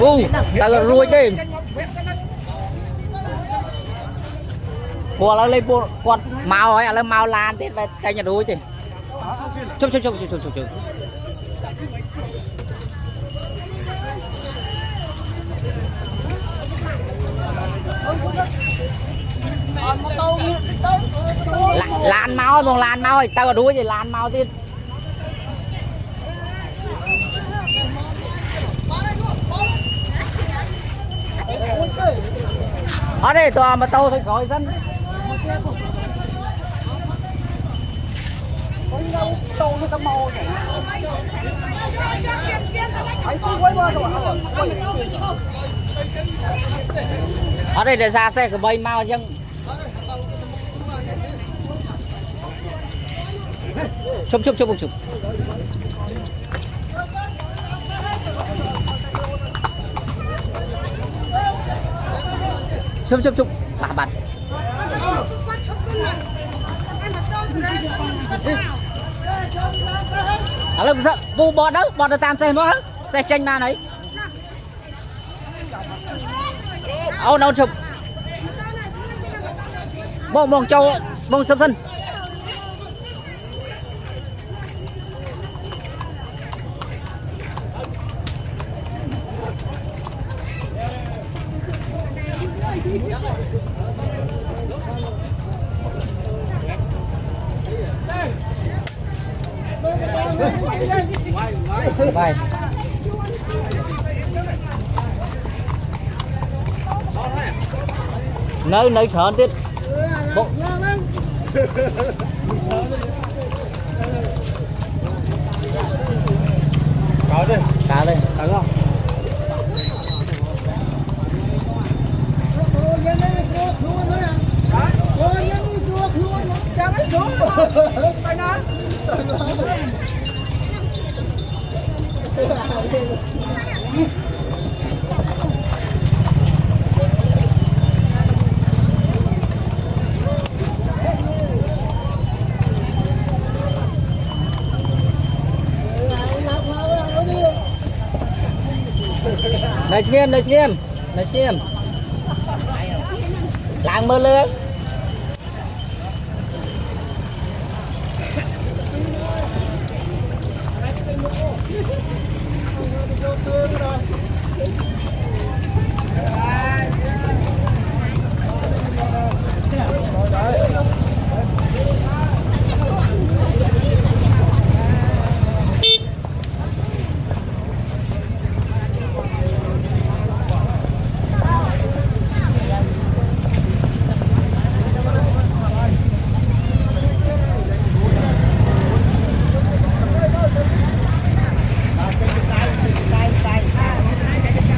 u ta là ruồi đêm là lên bùa quạt màu ấy là màu lan thế và cái nhà đuôi thì chụp chụp chụp chụp chụp chụp lan mau luôn lan mau tao đuôi thì lan mau tiếp đó đây tòa mà tàu thì khỏi dân. Tàu nó màu này ở đây để ra xe của bay mau chứ. Chụp chụp chụp chụp. 좀, 좀, bà 봐봐. À lâu sợ bu bọt đâu bọt được tam xe mới xe tranh ma đấy Ô đâu chụp. bông bông châu, bông sâm sân. Vai. Nơi nơi khẩn tiết. Bộ. Này chị em, này chị em. Này chị em. Làng mơ lưới.